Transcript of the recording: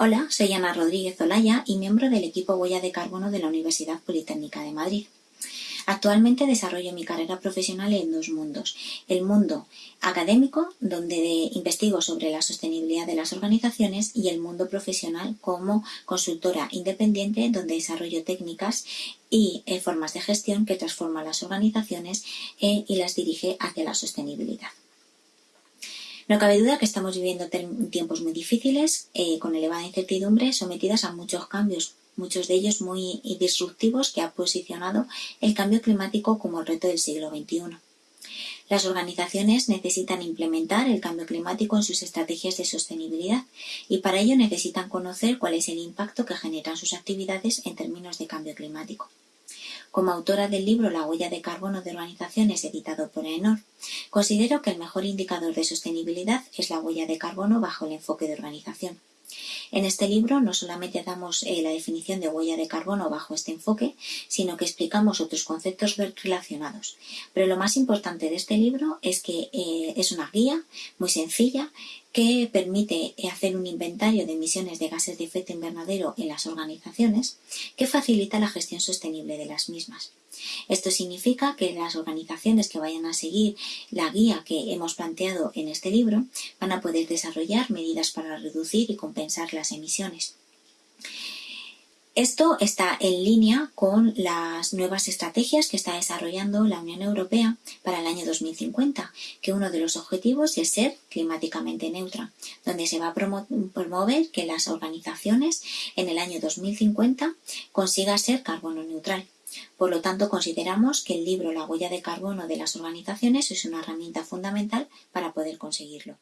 Hola, soy Ana Rodríguez Olaya y miembro del equipo Huella de Carbono de la Universidad Politécnica de Madrid. Actualmente desarrollo mi carrera profesional en dos mundos. El mundo académico, donde investigo sobre la sostenibilidad de las organizaciones, y el mundo profesional como consultora independiente, donde desarrollo técnicas y eh, formas de gestión que transforman las organizaciones eh, y las dirige hacia la sostenibilidad. No cabe duda que estamos viviendo tiempos muy difíciles, eh, con elevada incertidumbre, sometidas a muchos cambios, muchos de ellos muy disruptivos, que ha posicionado el cambio climático como el reto del siglo XXI. Las organizaciones necesitan implementar el cambio climático en sus estrategias de sostenibilidad y para ello necesitan conocer cuál es el impacto que generan sus actividades en términos de cambio climático. Como autora del libro La huella de carbono de organizaciones editado por ENOR, considero que el mejor indicador de sostenibilidad es la huella de carbono bajo el enfoque de organización. En este libro no solamente damos eh, la definición de huella de carbono bajo este enfoque, sino que explicamos otros conceptos relacionados. Pero lo más importante de este libro es que eh, es una guía muy sencilla que permite eh, hacer un inventario de emisiones de gases de efecto invernadero en las organizaciones que facilita la gestión sostenible de las mismas. Esto significa que las organizaciones que vayan a seguir la guía que hemos planteado en este libro van a poder desarrollar medidas para reducir y compensar las emisiones. Esto está en línea con las nuevas estrategias que está desarrollando la Unión Europea para el año 2050, que uno de los objetivos es ser climáticamente neutra, donde se va a promover que las organizaciones en el año 2050 consigan ser carbono neutral. Por lo tanto, consideramos que el libro La huella de carbono de las organizaciones es una herramienta fundamental para poder conseguirlo.